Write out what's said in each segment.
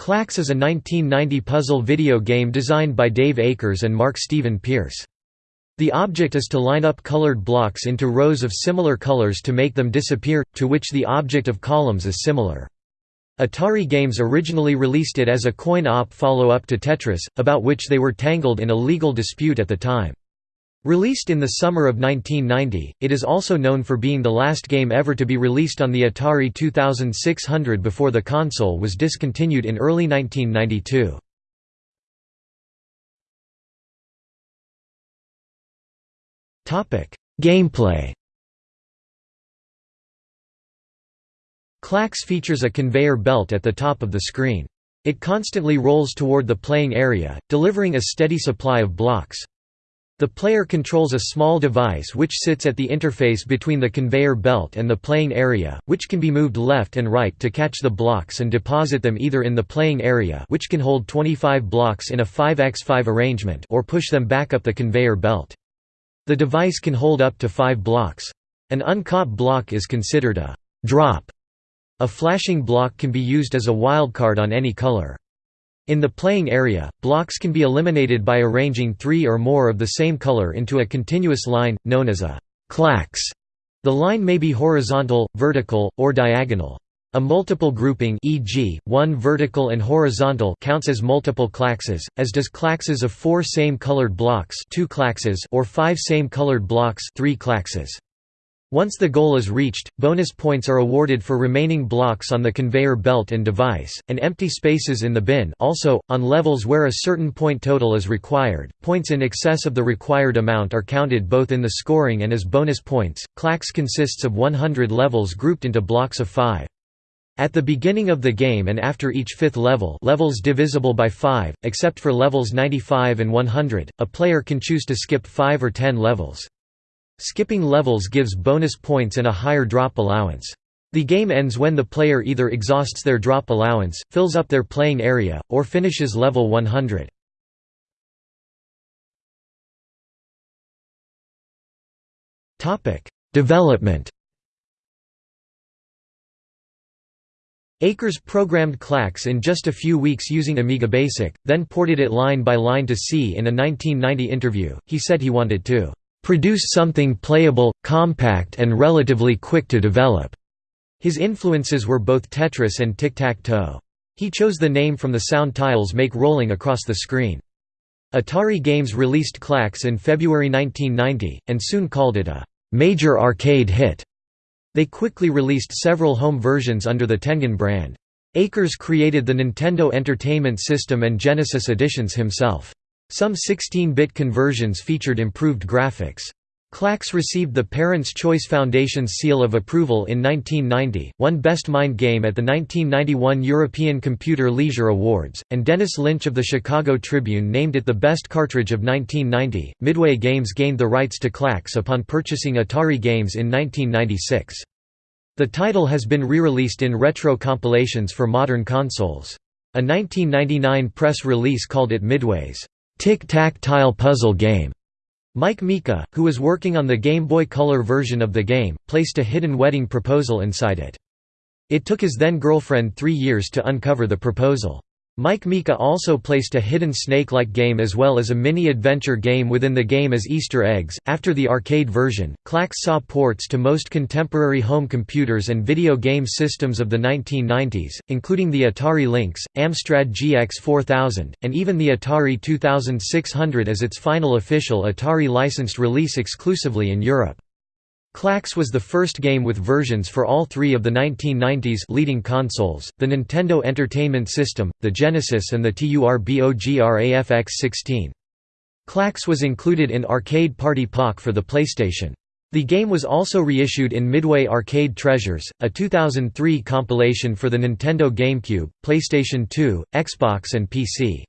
Klax is a 1990 puzzle video game designed by Dave Akers and Mark Stephen Pierce. The object is to line up colored blocks into rows of similar colors to make them disappear, to which the object of columns is similar. Atari Games originally released it as a coin-op follow-up to Tetris, about which they were tangled in a legal dispute at the time. Released in the summer of 1990, it is also known for being the last game ever to be released on the Atari 2600 before the console was discontinued in early 1992. Gameplay Klax features a conveyor belt at the top of the screen. It constantly rolls toward the playing area, delivering a steady supply of blocks. The player controls a small device which sits at the interface between the conveyor belt and the playing area, which can be moved left and right to catch the blocks and deposit them either in the playing area which can hold 25 blocks in a 5x5 arrangement or push them back up the conveyor belt. The device can hold up to 5 blocks. An uncaught block is considered a «drop». A flashing block can be used as a wildcard on any color. In the playing area, blocks can be eliminated by arranging three or more of the same color into a continuous line, known as a klax. The line may be horizontal, vertical, or diagonal. A multiple grouping e.g., one vertical and horizontal counts as multiple klaxes, as does klaxes of four same-colored blocks two klaxes or five same-colored blocks three klaxes. Once the goal is reached, bonus points are awarded for remaining blocks on the conveyor belt and device, and empty spaces in the bin also, on levels where a certain point total is required, points in excess of the required amount are counted both in the scoring and as bonus points. Klax consists of 100 levels grouped into blocks of 5. At the beginning of the game and after each fifth level levels divisible by 5, except for levels 95 and 100, a player can choose to skip 5 or 10 levels. Skipping levels gives bonus points and a higher drop allowance. The game ends when the player either exhausts their drop allowance, fills up their playing area, or finishes level 100. Development Akers programmed Klax in just a few weeks using Amiga Basic, then ported it line by line to C. In a 1990 interview, he said he wanted to produce something playable, compact and relatively quick to develop. His influences were both Tetris and tic-tac-toe. He chose the name from the sound tiles make rolling across the screen. Atari Games released Klax in February 1990, and soon called it a «major arcade hit». They quickly released several home versions under the Tengen brand. Akers created the Nintendo Entertainment System and Genesis editions himself. Some 16-bit conversions featured improved graphics. Klax received the Parents' Choice Foundation's seal of approval in 1990, won Best Mind Game at the 1991 European Computer Leisure Awards, and Dennis Lynch of the Chicago Tribune named it the best cartridge of 1990. Midway Games gained the rights to Klax upon purchasing Atari Games in 1996. The title has been re-released in retro compilations for modern consoles. A 1999 press release called it Midway's tic-tac-tile puzzle game. Mike Mika, who was working on the Game Boy Color version of the game, placed a hidden wedding proposal inside it. It took his then-girlfriend three years to uncover the proposal. Mike Mika also placed a hidden snake-like game as well as a mini-adventure game within the game as Easter eggs. After the arcade version, Klax saw ports to most contemporary home computers and video game systems of the 1990s, including the Atari Lynx, Amstrad GX 4000, and even the Atari 2600 as its final official Atari licensed release exclusively in Europe. Klax was the first game with versions for all three of the 1990s leading consoles, the Nintendo Entertainment System, the Genesis and the TURBOGRAFX-16. Klax was included in Arcade Party Pak for the PlayStation. The game was also reissued in Midway Arcade Treasures, a 2003 compilation for the Nintendo GameCube, PlayStation 2, Xbox and PC.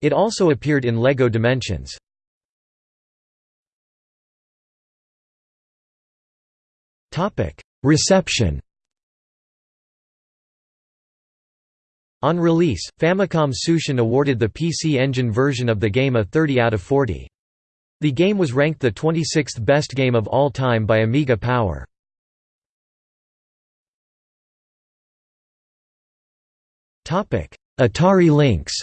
It also appeared in LEGO Dimensions. Reception On release, Famicom Tsushin awarded the PC Engine version of the game a 30 out of 40. The game was ranked the 26th best game of all time by Amiga Power. Atari Lynx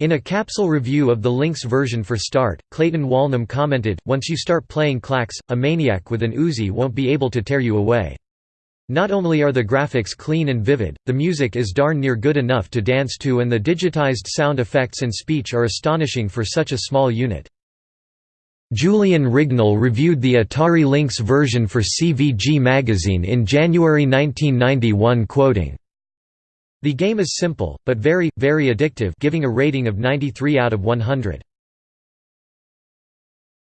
In a capsule review of the Lynx version for Start, Clayton Walnum commented, Once you start playing Klax, a maniac with an Uzi won't be able to tear you away. Not only are the graphics clean and vivid, the music is darn near good enough to dance to and the digitized sound effects and speech are astonishing for such a small unit. Julian Rignall reviewed the Atari Lynx version for CVG magazine in January 1991 quoting, the game is simple, but very, very addictive giving a rating of 93 out of 100.